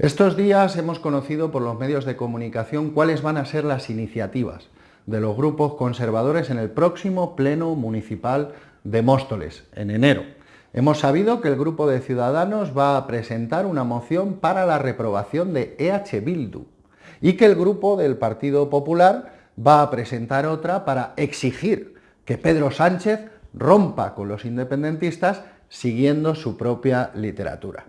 Estos días hemos conocido por los medios de comunicación cuáles van a ser las iniciativas de los grupos conservadores en el próximo Pleno Municipal de Móstoles, en enero. Hemos sabido que el grupo de Ciudadanos va a presentar una moción para la reprobación de EH Bildu y que el grupo del Partido Popular va a presentar otra para exigir que Pedro Sánchez rompa con los independentistas siguiendo su propia literatura.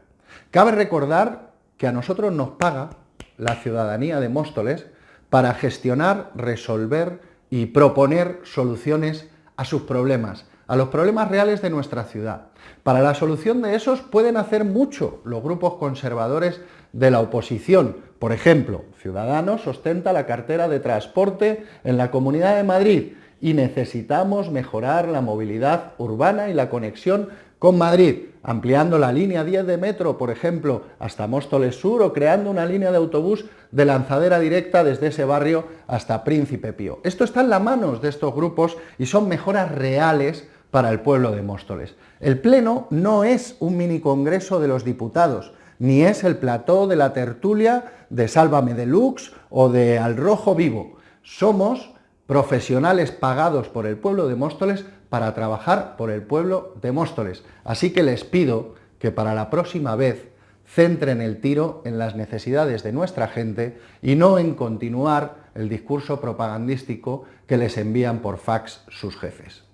Cabe recordar que a nosotros nos paga la ciudadanía de Móstoles para gestionar, resolver y proponer soluciones a sus problemas, a los problemas reales de nuestra ciudad. Para la solución de esos pueden hacer mucho los grupos conservadores de la oposición. Por ejemplo, Ciudadanos ostenta la cartera de transporte en la Comunidad de Madrid y necesitamos mejorar la movilidad urbana y la conexión con Madrid, ampliando la línea 10 de metro, por ejemplo, hasta Móstoles Sur o creando una línea de autobús de lanzadera directa desde ese barrio hasta Príncipe Pío. Esto está en las manos de estos grupos y son mejoras reales para el pueblo de Móstoles. El Pleno no es un mini congreso de los diputados, ni es el plató de la tertulia de Sálvame Deluxe o de Al Rojo Vivo. Somos profesionales pagados por el pueblo de Móstoles para trabajar por el pueblo de Móstoles. Así que les pido que para la próxima vez centren el tiro en las necesidades de nuestra gente y no en continuar el discurso propagandístico que les envían por fax sus jefes.